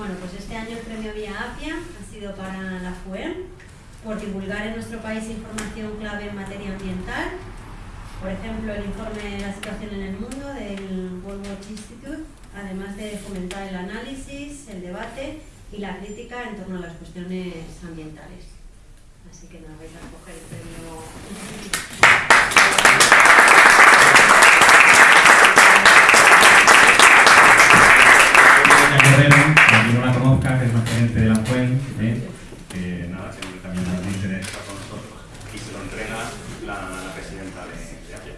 Bueno, pues este año el premio Vía Apia ha sido para la FUEM por divulgar en nuestro país información clave en materia ambiental. Por ejemplo, el informe de la situación en el mundo del World Watch Institute, además de fomentar el análisis, el debate y la crítica en torno a las cuestiones ambientales. Así que nada, vais a coger el premio no la conozca, que es más gerente de la FUEN, ¿eh? que nada, siempre también nos interesa con nosotros. Y se lo entrega la, la presidenta de, de APIA.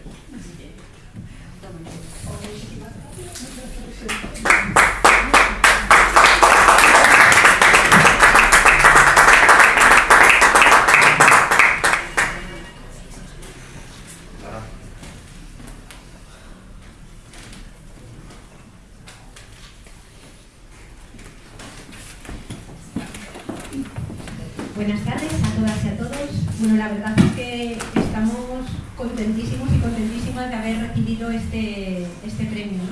Buenas tardes a todas y a todos. Bueno, la verdad es que estamos contentísimos y contentísimas de haber recibido este, este premio.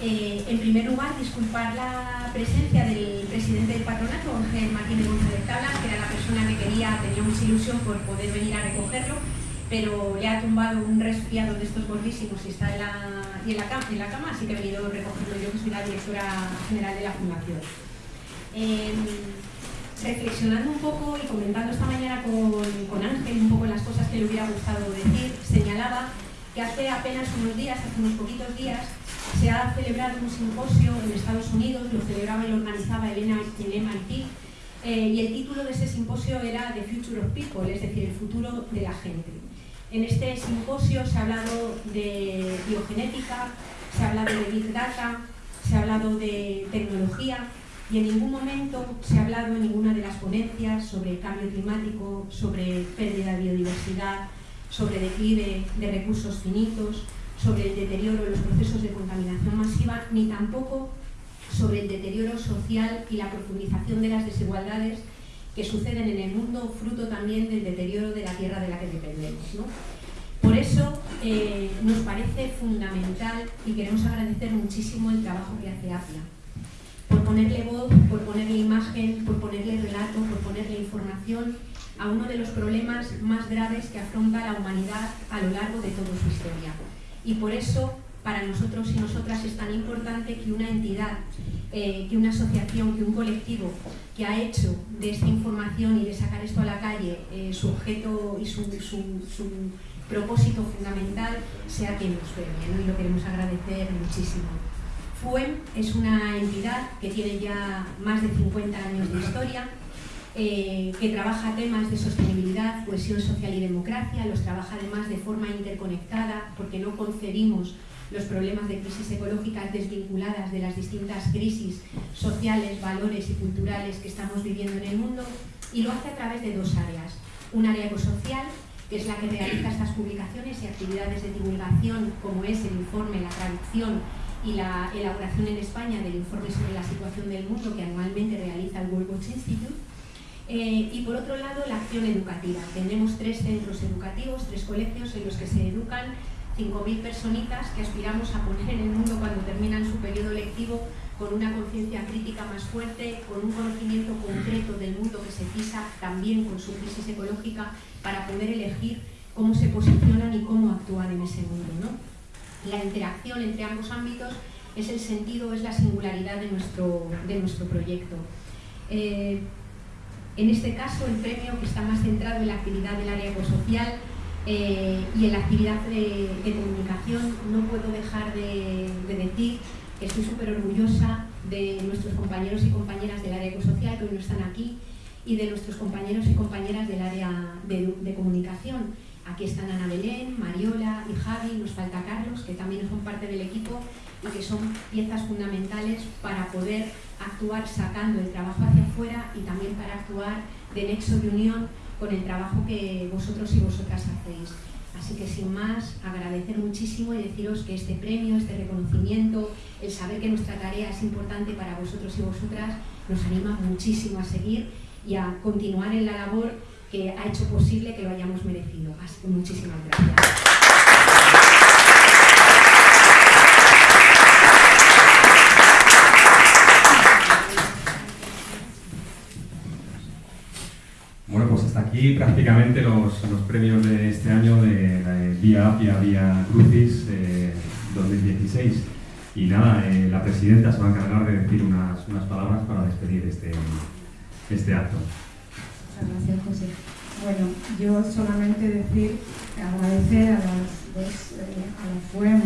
Eh, en primer lugar, disculpar la presencia del presidente del patronato, Ángel Martínez González Tablas, que era la persona que quería, tenía mucha ilusión por poder venir a recogerlo, pero le ha tumbado un resfriado de estos gordísimos y está en la, y en la, cama, en la cama, así que he venido a recogerlo yo, que soy la directora general de la Fundación. Eh, reflexionando un poco y comentando esta mañana con, Ángel un poco las cosas que le hubiera gustado decir, señalaba que hace apenas unos días, hace unos poquitos días, se ha celebrado un simposio en Estados Unidos, lo celebraba y lo organizaba Elena, en MIT, eh, y el título de ese simposio era The Future of People, es decir, el futuro de la gente. En este simposio se ha hablado de biogenética, se ha hablado de Big Data, se ha hablado de tecnología, y en ningún momento se ha hablado en ninguna de las ponencias sobre el cambio climático, sobre pérdida de biodiversidad, sobre declive de recursos finitos, sobre el deterioro de los procesos de contaminación masiva, ni tampoco sobre el deterioro social y la profundización de las desigualdades que suceden en el mundo, fruto también del deterioro de la tierra de la que dependemos. Por eso eh, nos parece fundamental y queremos agradecer muchísimo el trabajo que hace APIA ponerle voz, por ponerle imagen, por ponerle relato, por ponerle información a uno de los problemas más graves que afronta la humanidad a lo largo de toda su historia. Y por eso, para nosotros y nosotras es tan importante que una entidad, eh, que una asociación, que un colectivo que ha hecho de esta información y de sacar esto a la calle eh, su objeto y su, propósito fundamental sea quien nos premie, ¿no? y lo queremos agradecer muchísimo. FUEM es una entidad que tiene ya más de 50 años de historia, eh, que trabaja temas de sostenibilidad, cohesión social y democracia, los trabaja además de forma interconectada porque no concebimos los problemas de crisis ecológicas desvinculadas de las distintas crisis sociales, valores y culturales que estamos viviendo en el mundo y lo hace a través de dos áreas. Un área ecosocial, es la que realiza estas publicaciones y actividades de divulgación como es el informe, la traducción y la elaboración en España del informe sobre la situación del mundo que anualmente realiza el World Watch Institute. Eh, y por otro lado, la acción educativa. Tenemos tres centros educativos, tres colegios en los que se educan 5.000 personitas que aspiramos a poner en el mundo cuando terminan su periodo lectivo con una conciencia crítica más fuerte, con un conocimiento concreto del mundo que se pisa también con su crisis ecológica para poder elegir cómo se posicionan y cómo actuar en ese mundo. ¿no? la interacción entre ambos ámbitos es el sentido, es la singularidad de nuestro, de nuestro proyecto. Eh, en este caso, el premio que está más centrado en la actividad del área ecosocial eh, y en la actividad de, comunicación, no puedo dejar de, de decir que estoy súper orgullosa de nuestros compañeros y compañeras del área ecosocial que hoy no están aquí y de nuestros compañeros y compañeras del área de, de comunicación. Aquí están Ana Belén, Mariola y Javi, nos falta Carlos, que también son parte del equipo y que son piezas fundamentales para poder actuar sacando el trabajo hacia afuera y también para actuar de nexo de unión con el trabajo que vosotros y vosotras hacéis. Así que sin más, agradecer muchísimo y deciros que este premio, este reconocimiento, el saber que nuestra tarea es importante para vosotros y vosotras, nos anima muchísimo a seguir y a continuar en la labor que ha hecho posible que lo hayamos merecido. Así que muchísimas gracias. Aquí prácticamente los, los, premios de este año de, de Vía Apia, Vía Crucis 2016. Eh, y nada, eh, la presidenta se va a encargar de decir unas, unas palabras para despedir este, este acto. Muchas gracias, José. Bueno, yo solamente decir, agradecer a las dos, eh, a la FUEM,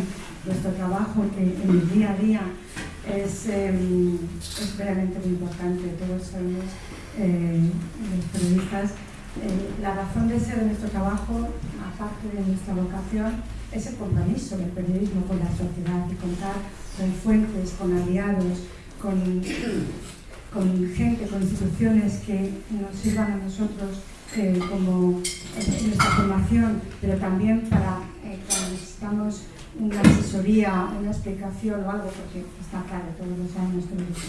nuestro trabajo que en el día a día es, eh, es realmente muy importante. Todos sabemos, eh, los periodistas, eh, la razón de ser de nuestro trabajo, aparte de nuestra vocación, es el compromiso del periodismo con la sociedad y contar con fuentes, con aliados, con, gente, con instituciones que nos sirvan a nosotros eh, como nuestra formación, pero también para eh, cuando necesitamos una asesoría, una explicación o algo, porque está claro, todos los años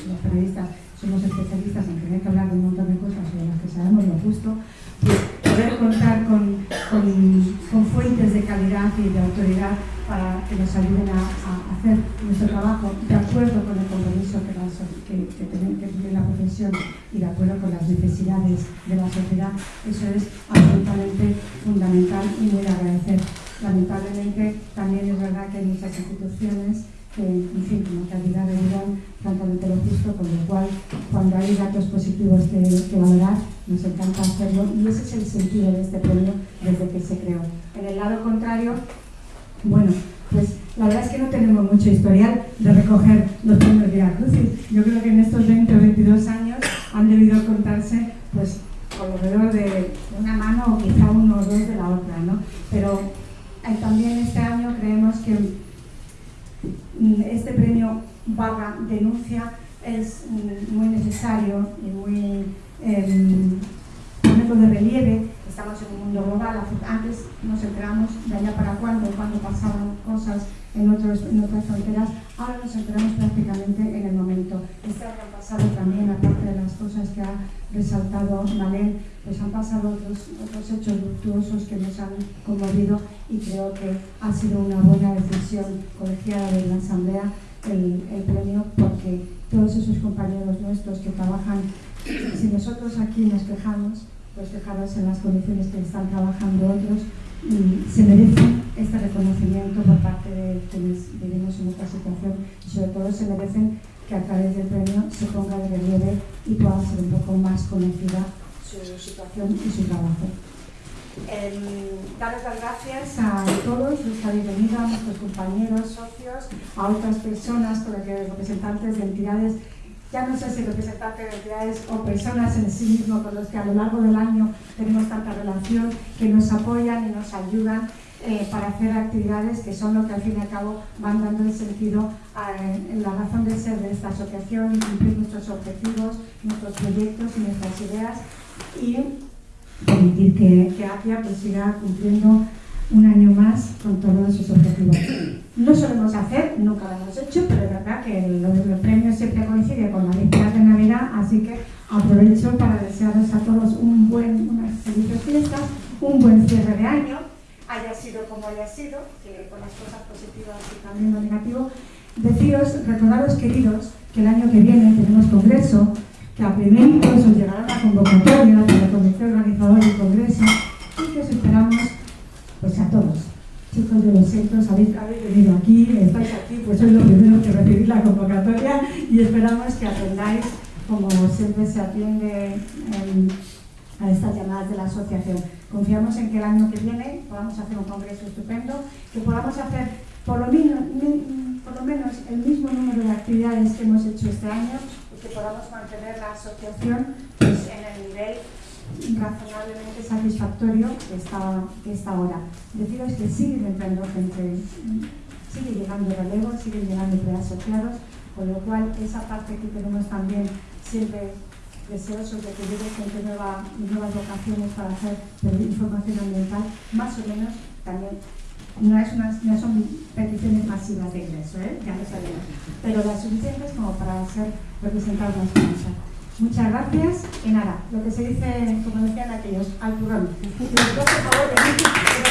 los, periodistas somos especialistas en tener que hablar de un montón de cosas sobre las que sabemos lo justo, pues poder contar con, con, fuentes de calidad y de autoridad para que nos ayuden a, hacer nuestro trabajo de acuerdo con el compromiso que, la, que, tiene la profesión y de acuerdo con las necesidades de la sociedad, eso es absolutamente fundamental y muy agradecer. Lamentablemente también es verdad que hay muchas instituciones en fin, como calidad de vida, francamente lo justo, con lo cual, cuando hay datos positivos que, que, valorar, nos encanta hacerlo y ese es el sentido de este premio desde que se creó. En el lado contrario, bueno, pues la verdad es que no tenemos mucho historial de recoger los premios Via Crucis. Yo creo que en estos 20 o 22 años han debido contarse, pues, alrededor de una mano o quizá uno o dos de la otra, ¿no? Pero eh, también este año creemos que mm, este premio barra denuncia es mm, muy necesario y muy eh, de relieve estamos en un mundo global, antes nos enteramos de allá para cuándo, cuando pasaban cosas en otras fronteras, ahora nos enteramos prácticamente en el momento. Este año han pasado también, aparte de las cosas que ha resaltado Malén, pues han pasado otros, otros hechos luctuosos que nos han conmovido y creo que ha sido una buena decisión colegiada de la Asamblea el, premio porque todos esos compañeros nuestros que trabajan, si nosotros aquí nos quejamos, pues dejaros en las condiciones que están trabajando otros se merecen este reconocimiento por parte de quienes vivimos en esta situación y sobre todo se merecen que a través del premio se ponga de relieve y pueda ser un poco más conocida su situación y su trabajo. Eh, daros las gracias a todos que habéis venido, a nuestros compañeros, socios, a otras personas, representantes de entidades ya no sé si representantes de entidades o personas en sí mismo con los que a lo largo del año tenemos tanta relación, que nos apoyan y nos ayudan eh, para hacer actividades que son lo que al fin y al cabo van dando el sentido a la razón de ser de esta asociación y cumplir nuestros objetivos, nuestros proyectos y nuestras ideas. Y permitir que, que APIA pues, siga cumpliendo un año más con todos sus objetivos. No solemos hacer, nunca lo hemos hecho, pero es verdad que los, premios siempre coinciden con la víspera de Navidad, así que aprovecho para desearos a todos un buen, unas felices fiestas, un buen cierre de año, haya sido como haya sido, con las cosas positivas y también lo negativo. Deciros, recordaros queridos, que el año que viene tenemos congreso, que a primeros os llegará la convocatoria de la comité organizadora del congreso y que os esperamos pues a todos. Chicos de los centros, habéis, habéis venido aquí, estáis aquí, pues sois los primeros que recibís la convocatoria y esperamos que atendáis como siempre se atiende en, a estas llamadas de la asociación. Confiamos en que el año que viene podamos hacer un congreso estupendo, que podamos hacer por lo, menos, por lo menos el mismo número de actividades que hemos hecho este año que podamos mantener la asociación pues, en el nivel razonablemente satisfactorio que está, que está ahora. Deciros que siguen entrando gente, sigue llegando relevo, siguen llegando preasociados, con lo cual esa parte que tenemos también siempre deseosos de que llegue gente nueva, nuevas vocaciones para hacer información ambiental, más o menos también no, es no son peticiones masivas de ingreso, ¿eh? ya lo sabemos, pero las suficientes como para ser representadas las cosas. Muchas gracias y nada, lo que se dice, como decían aquellos, al turrón. por favor,